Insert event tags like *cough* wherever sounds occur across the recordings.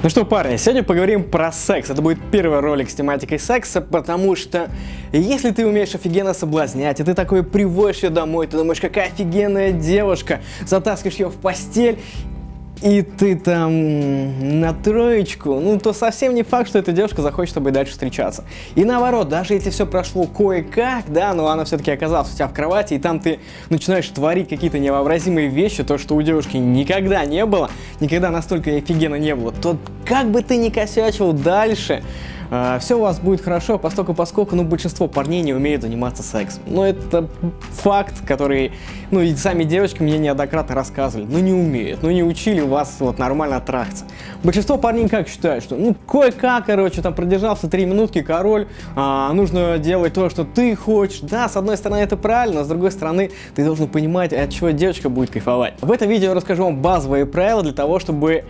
Ну что, парни, сегодня поговорим про секс. Это будет первый ролик с тематикой секса, потому что если ты умеешь офигенно соблазнять, и ты такой приводишь ее домой, ты думаешь, какая офигенная девушка, затаскиваешь ее в постель, и ты там на троечку, ну то совсем не факт, что эта девушка захочет с тобой дальше встречаться. И наоборот, даже если все прошло кое-как, да, но она все-таки оказалась у тебя в кровати, и там ты начинаешь творить какие-то невообразимые вещи, то, что у девушки никогда не было, никогда настолько офигенно не было, то как бы ты ни косячил дальше, а, все у вас будет хорошо, поскольку, поскольку ну, большинство парней не умеют заниматься сексом. Но это факт, который, ну и сами девочки мне неоднократно рассказывали, ну не умеют, ну не учили вас вот нормально трахаться. Большинство парней как считают, что ну кое-как, короче, там продержался три минутки, король, а, нужно делать то, что ты хочешь. Да, с одной стороны это правильно, но с другой стороны ты должен понимать, от чего девочка будет кайфовать. В этом видео я расскажу вам базовые правила для того, чтобы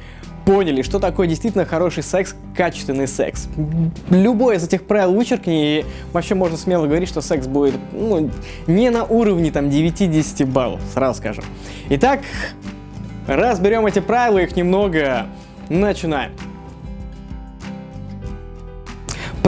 поняли, что такое действительно хороший секс, качественный секс. Любой из этих правил вычеркни, и вообще можно смело говорить, что секс будет ну, не на уровне там 9-10 баллов, сразу скажем. Итак, разберем эти правила, их немного, начинаем.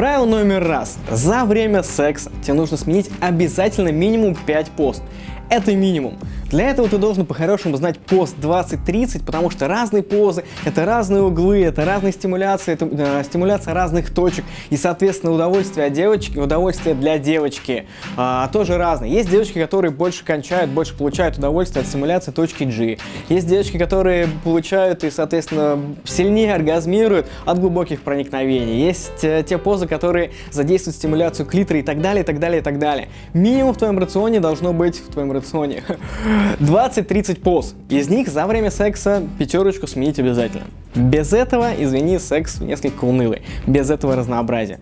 Правило номер раз. За время секса тебе нужно сменить обязательно минимум 5 пост. Это минимум. Для этого ты должен по-хорошему знать пост 20-30, потому что разные позы, это разные углы, это разные стимуляции, это э, стимуляция разных точек, и, соответственно, удовольствие от девочки, удовольствие для девочки э, тоже разные. Есть девочки, которые больше кончают, больше получают удовольствие от стимуляции точки G. Есть девочки, которые получают и, соответственно, сильнее оргазмируют от глубоких проникновений. Есть э, те позы, которые задействуют стимуляцию клитора и так далее, и так далее, и так далее. Минимум в твоем рационе должно быть, в твоем рационе, *laughs* 20-30 поз. Из них за время секса пятерочку сменить обязательно. Без этого, извини, секс несколько унылый. Без этого разнообразия.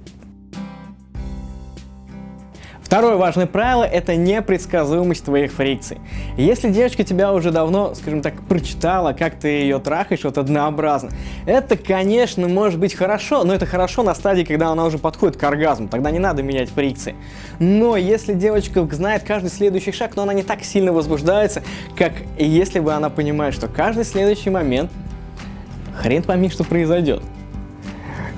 Второе важное правило – это непредсказуемость твоих фрикций. Если девочка тебя уже давно, скажем так, прочитала, как ты ее трахаешь, вот однообразно, это, конечно, может быть хорошо, но это хорошо на стадии, когда она уже подходит к оргазму, тогда не надо менять фрикции. Но если девочка знает каждый следующий шаг, но она не так сильно возбуждается, как если бы она понимает, что каждый следующий момент хрен пойми, что произойдет.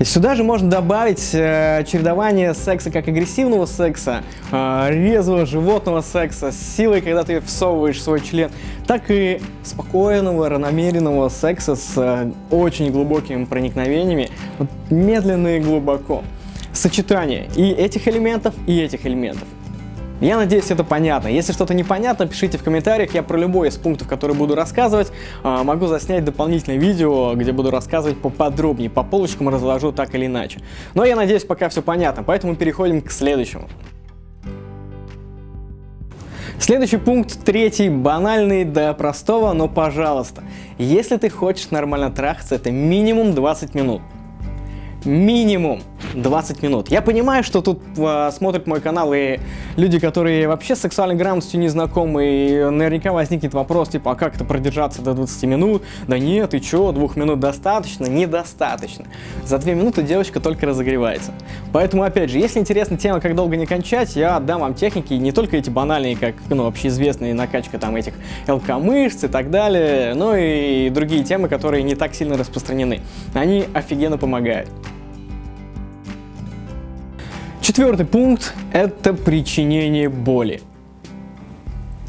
Сюда же можно добавить э, чередование секса как агрессивного секса, э, резвого животного секса, с силой, когда ты всовываешь свой член, так и спокойного, равномеренного секса с э, очень глубокими проникновениями, вот, медленно и глубоко. Сочетание и этих элементов, и этих элементов. Я надеюсь, это понятно. Если что-то непонятно, пишите в комментариях. Я про любой из пунктов, которые буду рассказывать, а, могу заснять дополнительное видео, где буду рассказывать поподробнее, по полочкам разложу так или иначе. Но я надеюсь, пока все понятно, поэтому переходим к следующему. Следующий пункт, третий, банальный до простого, но пожалуйста. Если ты хочешь нормально трахаться, это минимум 20 минут. Минимум. 20 минут. Я понимаю, что тут э, смотрят мой канал и люди, которые вообще с сексуальной грамотностью не знакомы, и наверняка возникнет вопрос, типа, а как это продержаться до 20 минут? Да нет, и чё, двух минут достаточно? Недостаточно. За две минуты девочка только разогревается. Поэтому, опять же, если интересна тема, как долго не кончать, я отдам вам техники, не только эти банальные, как, ну, общеизвестные накачка там этих ЛК-мышц и так далее, но и другие темы, которые не так сильно распространены. Они офигенно помогают. Четвертый пункт – это причинение боли.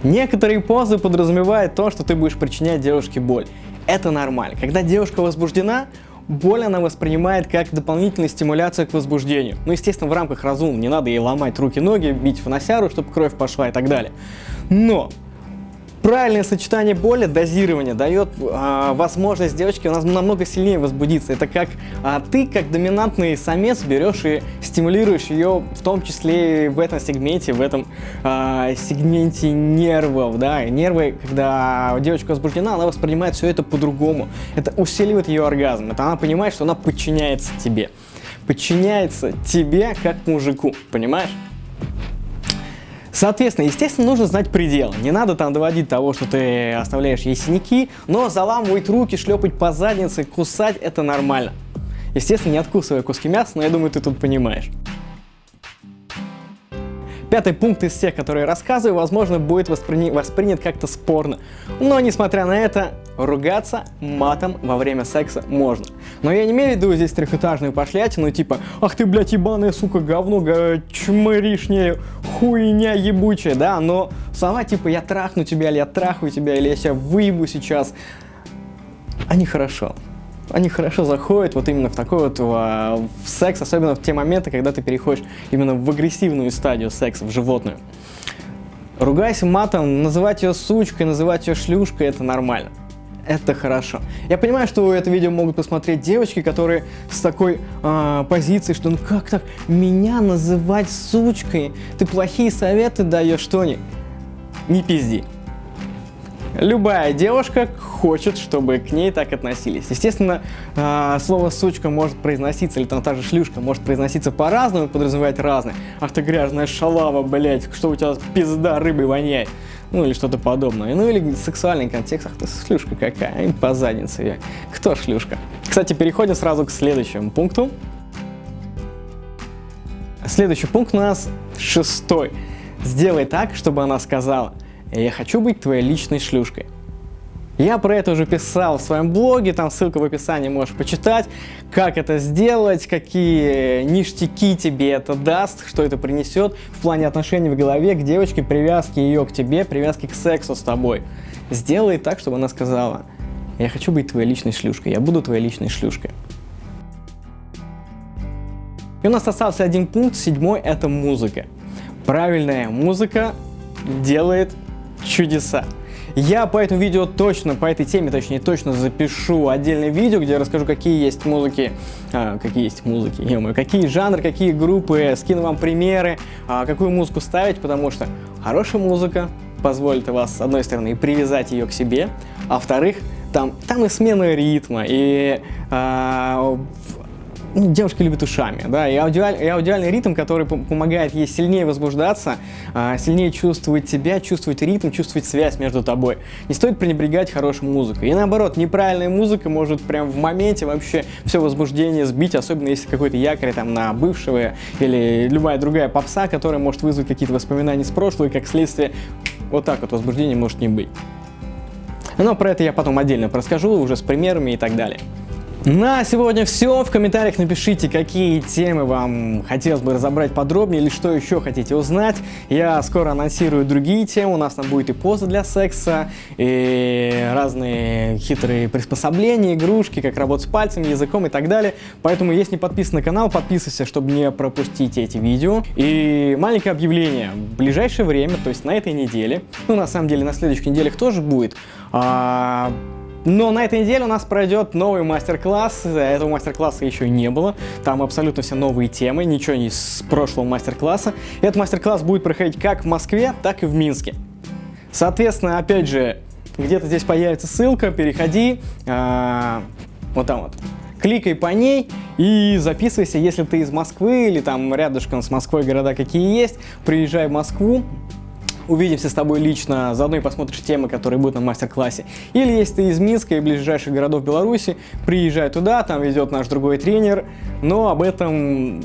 Некоторые позы подразумевают то, что ты будешь причинять девушке боль. Это нормально. Когда девушка возбуждена, боль она воспринимает как дополнительную стимуляцию к возбуждению. Ну, естественно, в рамках разума, не надо ей ломать руки-ноги, бить в носяру, чтобы кровь пошла и так далее. Но Правильное сочетание боли, дозирование дает э, возможность девочке у нас намного сильнее возбудиться. Это как э, ты, как доминантный самец, берешь и стимулируешь ее, в том числе в этом сегменте, в этом э, сегменте нервов. Да? И нервы, когда девочка возбуждена, она воспринимает все это по-другому. Это усиливает ее оргазм. Это она понимает, что она подчиняется тебе. Подчиняется тебе как мужику, понимаешь? Соответственно, естественно, нужно знать предел. Не надо там доводить того, что ты оставляешь ей синяки, но заламывать руки, шлепать по заднице, кусать – это нормально. Естественно, не откусывая куски мяса, но я думаю, ты тут понимаешь. Пятый пункт из всех, которые рассказываю, возможно, будет воспри... воспринят как-то спорно. Но, несмотря на это, ругаться матом во время секса можно. Но я не имею в виду здесь трехэтажную пошлятину, типа «Ах ты, блядь, ебаная, сука, говно, чмыришняя, хуйня ебучая», да, но слова типа «Я трахну тебя» или «Я трахаю тебя» или «Я себя выебу сейчас», они хорошо они хорошо заходят вот именно в такой вот в, в секс, особенно в те моменты, когда ты переходишь именно в агрессивную стадию секса, в животную. Ругайся матом, называть ее сучкой, называть ее шлюшкой, это нормально. Это хорошо. Я понимаю, что это видео могут посмотреть девочки, которые с такой э, позицией, что ну как так меня называть сучкой? Ты плохие советы даешь, что ли? Не пизди. Любая девушка хочет, чтобы к ней так относились. Естественно, э, слово «сучка» может произноситься, или там та же «шлюшка» может произноситься по-разному, подразумевать разное. Ах ты грязная шалава, блять, что у тебя пизда рыбой воняет. Ну или что-то подобное. Ну или сексуальный контекст, ах ты шлюшка какая, и по заднице я. Кто шлюшка? Кстати, переходим сразу к следующему пункту. Следующий пункт у нас шестой. Сделай так, чтобы она сказала – я хочу быть твоей личной шлюшкой. Я про это уже писал в своем блоге, там ссылка в описании, можешь почитать, как это сделать, какие ништяки тебе это даст, что это принесет в плане отношений в голове к девочке, привязки ее к тебе, привязки к сексу с тобой. Сделай так, чтобы она сказала, я хочу быть твоей личной шлюшкой, я буду твоей личной шлюшкой. И у нас остался один пункт, седьмой, это музыка. Правильная музыка делает чудеса. Я по этому видео точно, по этой теме, точнее, точно запишу отдельное видео, где я расскажу, какие есть музыки, а, какие есть музыки, ё какие жанры, какие группы, скину вам примеры, а, какую музыку ставить, потому что хорошая музыка позволит вас, с одной стороны, привязать ее к себе, а во-вторых, там, там и смена ритма, и а, ну, девушки любят ушами, да, и, аудиаль, и аудиальный ритм, который помогает ей сильнее возбуждаться, а, сильнее чувствовать себя, чувствовать ритм, чувствовать связь между тобой. Не стоит пренебрегать хорошей музыкой. И наоборот, неправильная музыка может прям в моменте вообще все возбуждение сбить, особенно если какой-то якорь там на бывшего или любая другая попса, которая может вызвать какие-то воспоминания с прошлого, и как следствие вот так вот возбуждение может не быть. Но про это я потом отдельно расскажу, уже с примерами и так далее. На сегодня все. В комментариях напишите, какие темы вам хотелось бы разобрать подробнее или что еще хотите узнать. Я скоро анонсирую другие темы. У нас там будет и поза для секса, и разные хитрые приспособления, игрушки, как работать с пальцами, языком и так далее. Поэтому, если не подписан на канал, подписывайся, чтобы не пропустить эти видео. И маленькое объявление. В ближайшее время, то есть на этой неделе, ну на самом деле на следующих неделях тоже будет, а но на этой неделе у нас пройдет новый мастер-класс. Этого мастер-класса еще не было. Там абсолютно все новые темы, ничего не с прошлого мастер-класса. Этот мастер-класс будет проходить как в Москве, так и в Минске. Соответственно, опять же, где-то здесь появится ссылка, переходи, а, вот там вот, кликай по ней и записывайся, если ты из Москвы или там рядышком с Москвой города какие есть, приезжай в Москву, увидимся с тобой лично, заодно и посмотришь темы, которые будут на мастер-классе. Или если ты из Минска и ближайших городов Беларуси, приезжай туда, там ведет наш другой тренер, но об этом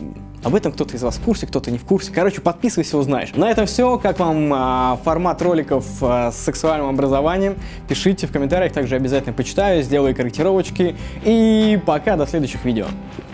об этом кто-то из вас в курсе, кто-то не в курсе. Короче, подписывайся, узнаешь. На этом все. Как вам а, формат роликов а, с сексуальным образованием? Пишите в комментариях, также обязательно почитаю, сделаю корректировочки. И пока, до следующих видео.